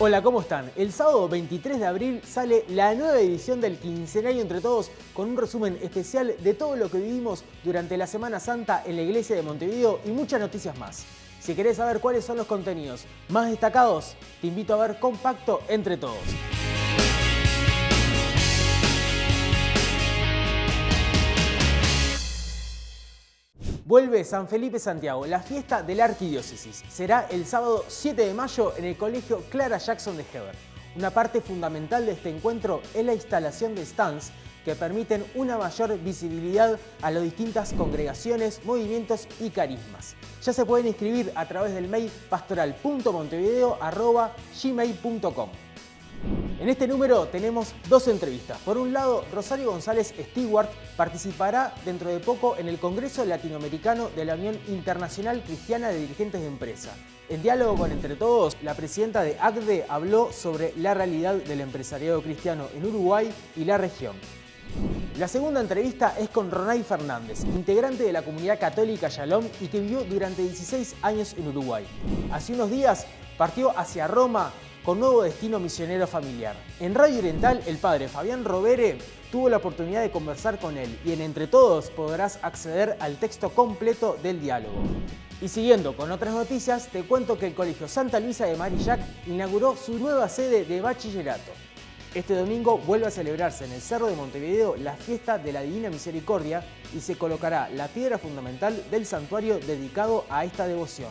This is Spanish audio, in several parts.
Hola, ¿cómo están? El sábado 23 de abril sale la nueva edición del Quincenario Entre Todos con un resumen especial de todo lo que vivimos durante la Semana Santa en la iglesia de Montevideo y muchas noticias más. Si querés saber cuáles son los contenidos más destacados, te invito a ver Compacto Entre Todos. Vuelve San Felipe Santiago, la fiesta de la arquidiócesis. Será el sábado 7 de mayo en el colegio Clara Jackson de Heber. Una parte fundamental de este encuentro es la instalación de stands que permiten una mayor visibilidad a las distintas congregaciones, movimientos y carismas. Ya se pueden inscribir a través del mail pastoral.montevideo.gmail.com. En este número tenemos dos entrevistas. Por un lado, Rosario González Stewart participará dentro de poco en el Congreso Latinoamericano de la Unión Internacional Cristiana de Dirigentes de Empresa. En diálogo con Entre Todos, la presidenta de ACDE habló sobre la realidad del empresariado cristiano en Uruguay y la región. La segunda entrevista es con Ronay Fernández, integrante de la comunidad católica Shalom y que vivió durante 16 años en Uruguay. Hace unos días partió hacia Roma con nuevo destino misionero familiar. En Radio Oriental, el padre Fabián Robere tuvo la oportunidad de conversar con él y en Entre Todos podrás acceder al texto completo del diálogo. Y siguiendo con otras noticias, te cuento que el Colegio Santa Luisa de Marillac inauguró su nueva sede de bachillerato. Este domingo vuelve a celebrarse en el Cerro de Montevideo la fiesta de la Divina Misericordia y se colocará la piedra fundamental del santuario dedicado a esta devoción.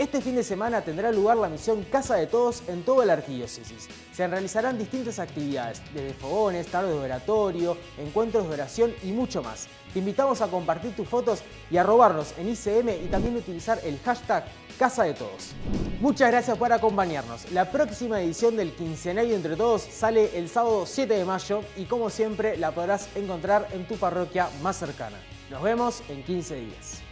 Este fin de semana tendrá lugar la misión Casa de Todos en toda la arquidiócesis. Se realizarán distintas actividades, desde fogones, tardes de oratorio, encuentros de oración y mucho más. Te invitamos a compartir tus fotos y a robarnos en ICM y también utilizar el hashtag Casa de Todos. Muchas gracias por acompañarnos. La próxima edición del Quincenario Entre Todos sale el sábado 7 de mayo y como siempre la podrás encontrar en tu parroquia más cercana. Nos vemos en 15 días.